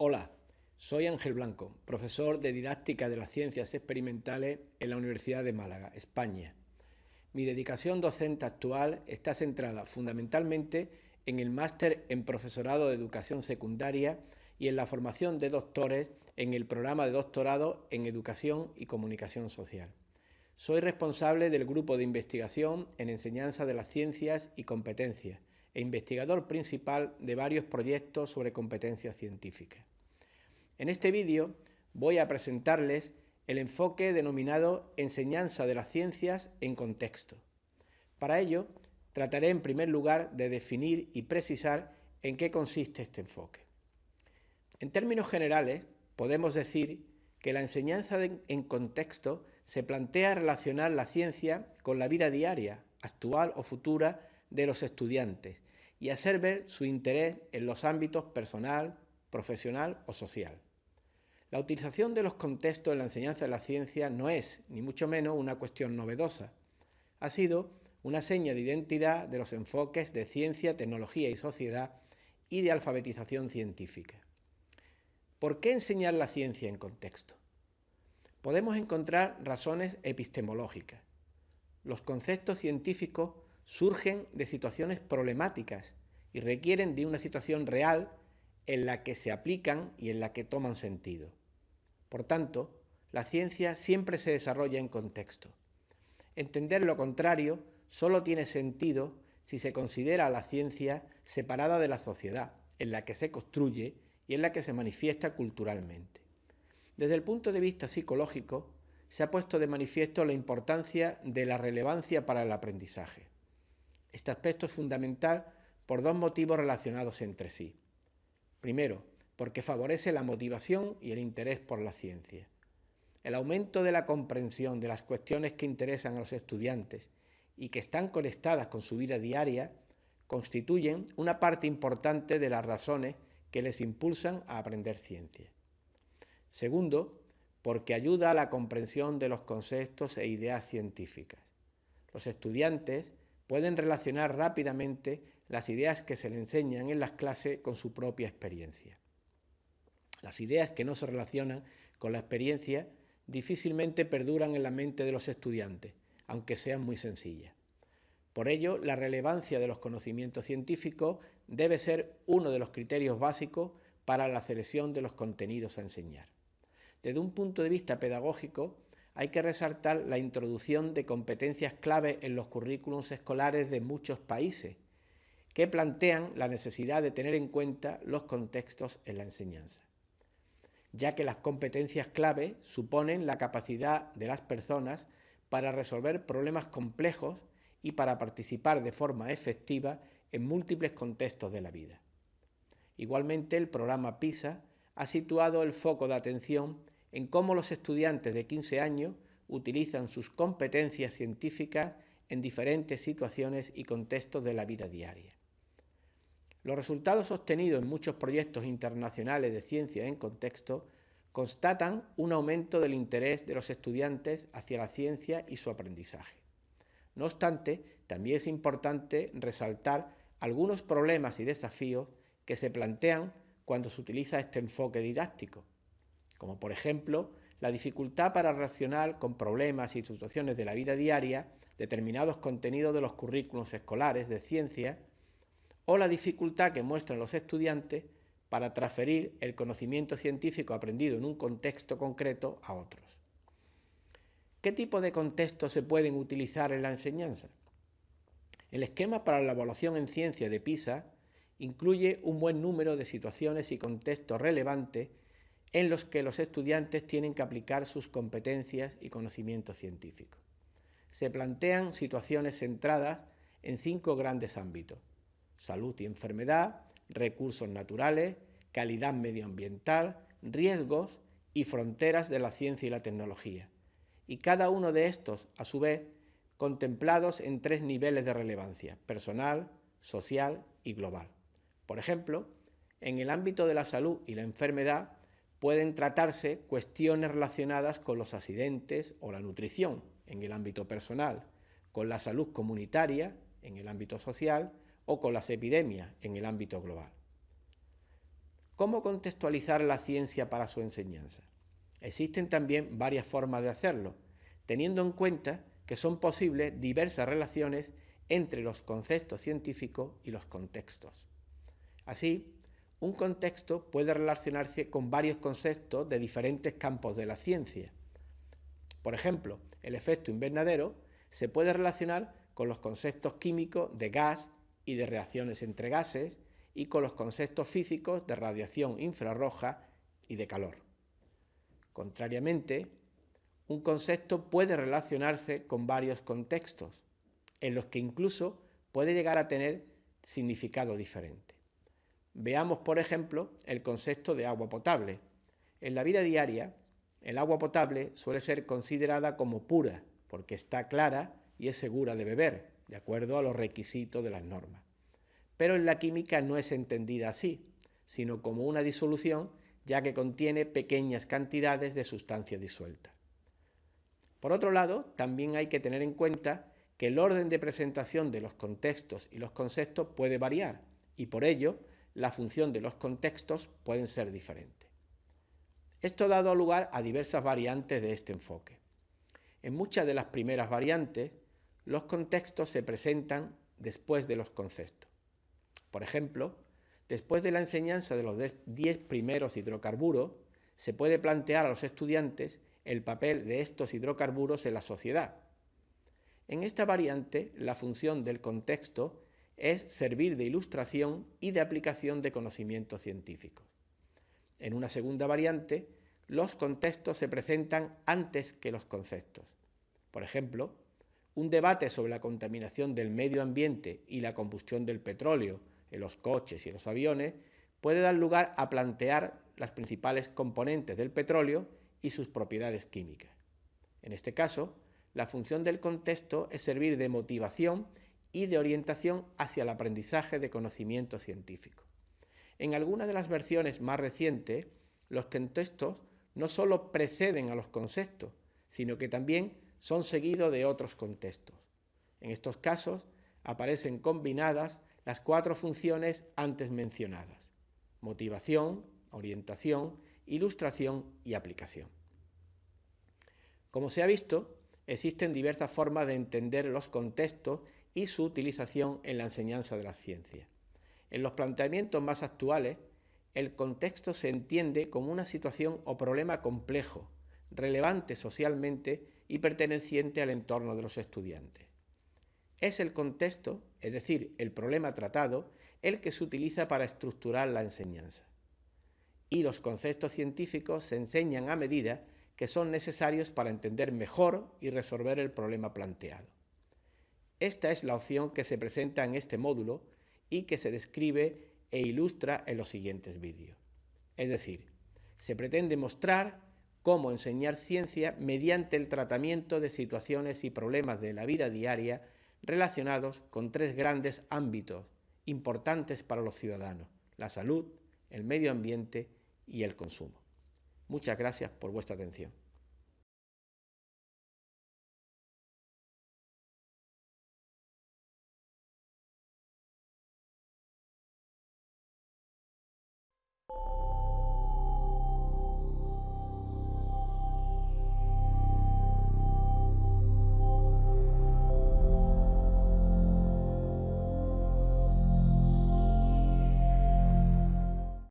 Hola, soy Ángel Blanco, profesor de Didáctica de las Ciencias Experimentales en la Universidad de Málaga, España. Mi dedicación docente actual está centrada fundamentalmente en el máster en Profesorado de Educación Secundaria y en la formación de doctores en el programa de doctorado en Educación y Comunicación Social. Soy responsable del grupo de investigación en enseñanza de las ciencias y competencias e investigador principal de varios proyectos sobre competencias científicas. En este vídeo voy a presentarles el enfoque denominado enseñanza de las ciencias en contexto. Para ello, trataré en primer lugar de definir y precisar en qué consiste este enfoque. En términos generales, podemos decir que la enseñanza en contexto se plantea relacionar la ciencia con la vida diaria, actual o futura de los estudiantes y hacer ver su interés en los ámbitos personal, profesional o social. La utilización de los contextos en la enseñanza de la ciencia no es, ni mucho menos, una cuestión novedosa. Ha sido una seña de identidad de los enfoques de ciencia, tecnología y sociedad y de alfabetización científica. ¿Por qué enseñar la ciencia en contexto? Podemos encontrar razones epistemológicas. Los conceptos científicos surgen de situaciones problemáticas y requieren de una situación real en la que se aplican y en la que toman sentido. Por tanto, la ciencia siempre se desarrolla en contexto. Entender lo contrario solo tiene sentido si se considera la ciencia separada de la sociedad, en la que se construye y en la que se manifiesta culturalmente. Desde el punto de vista psicológico, se ha puesto de manifiesto la importancia de la relevancia para el aprendizaje. Este aspecto es fundamental por dos motivos relacionados entre sí. Primero, porque favorece la motivación y el interés por la ciencia. El aumento de la comprensión de las cuestiones que interesan a los estudiantes y que están conectadas con su vida diaria constituyen una parte importante de las razones que les impulsan a aprender ciencia. Segundo, porque ayuda a la comprensión de los conceptos e ideas científicas. Los estudiantes pueden relacionar rápidamente las ideas que se les enseñan en las clases con su propia experiencia. Las ideas que no se relacionan con la experiencia difícilmente perduran en la mente de los estudiantes, aunque sean muy sencillas. Por ello, la relevancia de los conocimientos científicos debe ser uno de los criterios básicos para la selección de los contenidos a enseñar. Desde un punto de vista pedagógico, hay que resaltar la introducción de competencias clave en los currículums escolares de muchos países, que plantean la necesidad de tener en cuenta los contextos en la enseñanza ya que las competencias clave suponen la capacidad de las personas para resolver problemas complejos y para participar de forma efectiva en múltiples contextos de la vida. Igualmente, el programa PISA ha situado el foco de atención en cómo los estudiantes de 15 años utilizan sus competencias científicas en diferentes situaciones y contextos de la vida diaria. Los resultados obtenidos en muchos proyectos internacionales de ciencia en contexto constatan un aumento del interés de los estudiantes hacia la ciencia y su aprendizaje. No obstante, también es importante resaltar algunos problemas y desafíos que se plantean cuando se utiliza este enfoque didáctico, como por ejemplo la dificultad para reaccionar con problemas y situaciones de la vida diaria determinados contenidos de los currículos escolares de ciencia o la dificultad que muestran los estudiantes para transferir el conocimiento científico aprendido en un contexto concreto a otros. ¿Qué tipo de contextos se pueden utilizar en la enseñanza? El esquema para la evaluación en ciencia de PISA incluye un buen número de situaciones y contextos relevantes en los que los estudiantes tienen que aplicar sus competencias y conocimientos científicos. Se plantean situaciones centradas en cinco grandes ámbitos salud y enfermedad, recursos naturales, calidad medioambiental, riesgos y fronteras de la ciencia y la tecnología. Y cada uno de estos, a su vez, contemplados en tres niveles de relevancia, personal, social y global. Por ejemplo, en el ámbito de la salud y la enfermedad pueden tratarse cuestiones relacionadas con los accidentes o la nutrición en el ámbito personal, con la salud comunitaria en el ámbito social, o con las epidemias en el ámbito global. ¿Cómo contextualizar la ciencia para su enseñanza? Existen también varias formas de hacerlo, teniendo en cuenta que son posibles diversas relaciones entre los conceptos científicos y los contextos. Así, un contexto puede relacionarse con varios conceptos de diferentes campos de la ciencia. Por ejemplo, el efecto invernadero se puede relacionar con los conceptos químicos de gas y de reacciones entre gases y con los conceptos físicos de radiación infrarroja y de calor. Contrariamente, un concepto puede relacionarse con varios contextos, en los que incluso puede llegar a tener significado diferente. Veamos, por ejemplo, el concepto de agua potable. En la vida diaria, el agua potable suele ser considerada como pura, porque está clara y es segura de beber, de acuerdo a los requisitos de las normas. Pero en la química no es entendida así, sino como una disolución, ya que contiene pequeñas cantidades de sustancia disuelta. Por otro lado, también hay que tener en cuenta que el orden de presentación de los contextos y los conceptos puede variar, y por ello la función de los contextos pueden ser diferentes. Esto ha dado lugar a diversas variantes de este enfoque. En muchas de las primeras variantes, los contextos se presentan después de los conceptos. Por ejemplo, después de la enseñanza de los 10 primeros hidrocarburos, se puede plantear a los estudiantes el papel de estos hidrocarburos en la sociedad. En esta variante, la función del contexto es servir de ilustración y de aplicación de conocimientos científicos. En una segunda variante, los contextos se presentan antes que los conceptos. Por ejemplo, un debate sobre la contaminación del medio ambiente y la combustión del petróleo en los coches y los aviones puede dar lugar a plantear las principales componentes del petróleo y sus propiedades químicas. En este caso, la función del contexto es servir de motivación y de orientación hacia el aprendizaje de conocimiento científico. En algunas de las versiones más recientes, los contextos no solo preceden a los conceptos, sino que también son seguidos de otros contextos. En estos casos aparecen combinadas las cuatro funciones antes mencionadas, motivación, orientación, ilustración y aplicación. Como se ha visto, existen diversas formas de entender los contextos y su utilización en la enseñanza de las ciencias. En los planteamientos más actuales, el contexto se entiende como una situación o problema complejo, relevante socialmente y perteneciente al entorno de los estudiantes. Es el contexto, es decir, el problema tratado, el que se utiliza para estructurar la enseñanza. Y los conceptos científicos se enseñan a medida que son necesarios para entender mejor y resolver el problema planteado. Esta es la opción que se presenta en este módulo y que se describe e ilustra en los siguientes vídeos. Es decir, se pretende mostrar cómo enseñar ciencia mediante el tratamiento de situaciones y problemas de la vida diaria relacionados con tres grandes ámbitos importantes para los ciudadanos, la salud, el medio ambiente y el consumo. Muchas gracias por vuestra atención.